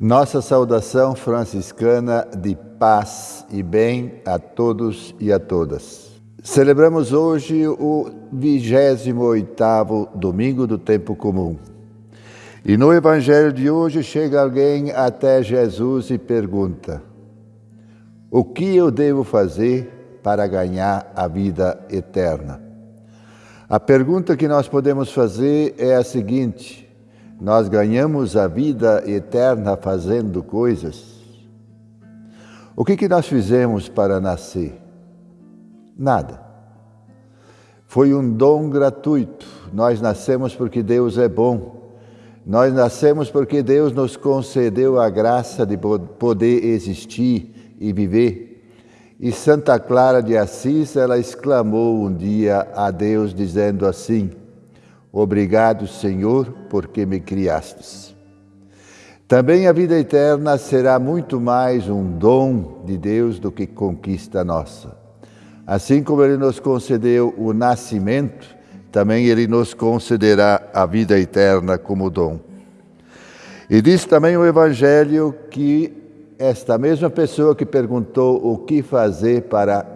Nossa saudação franciscana de paz e bem a todos e a todas. Celebramos hoje o 28º domingo do tempo comum. E no evangelho de hoje chega alguém até Jesus e pergunta: O que eu devo fazer para ganhar a vida eterna? A pergunta que nós podemos fazer é a seguinte: nós ganhamos a vida eterna fazendo coisas. O que, que nós fizemos para nascer? Nada. Foi um dom gratuito. Nós nascemos porque Deus é bom. Nós nascemos porque Deus nos concedeu a graça de poder existir e viver. E Santa Clara de Assis, ela exclamou um dia a Deus dizendo assim: Obrigado, Senhor, porque me criastes. Também a vida eterna será muito mais um dom de Deus do que conquista nossa. Assim como Ele nos concedeu o nascimento, também Ele nos concederá a vida eterna como dom. E diz também o Evangelho que esta mesma pessoa que perguntou o que fazer para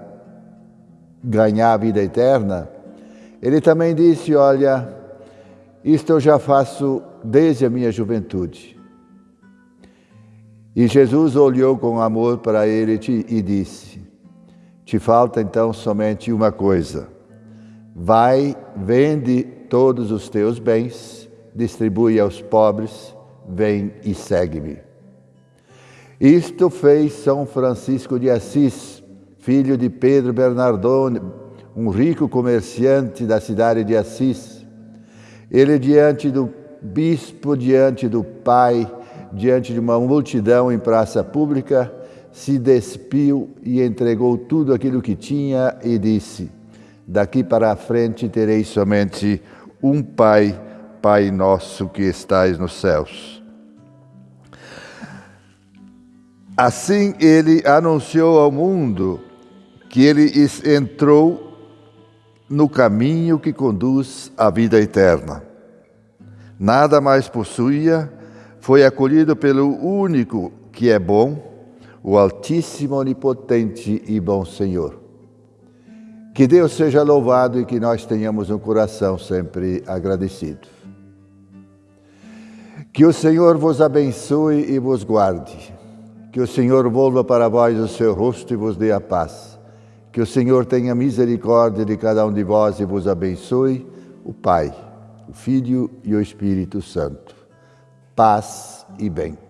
ganhar a vida eterna, ele também disse: Olha, isto eu já faço desde a minha juventude. E Jesus olhou com amor para ele e disse: Te falta então somente uma coisa. Vai, vende todos os teus bens, distribui aos pobres, vem e segue-me. Isto fez São Francisco de Assis, filho de Pedro Bernardone, um rico comerciante da cidade de Assis ele, diante do bispo, diante do pai, diante de uma multidão em praça pública, se despiu e entregou tudo aquilo que tinha e disse: Daqui para a frente tereis somente um Pai, Pai nosso que estais nos céus. Assim ele anunciou ao mundo que ele entrou no caminho que conduz à vida eterna. Nada mais possuía, foi acolhido pelo único que é bom, o Altíssimo, Onipotente e Bom Senhor. Que Deus seja louvado e que nós tenhamos um coração sempre agradecido. Que o Senhor vos abençoe e vos guarde. Que o Senhor volva para vós o seu rosto e vos dê a paz. Que o Senhor tenha misericórdia de cada um de vós e vos abençoe, o Pai, o Filho e o Espírito Santo. Paz e bem.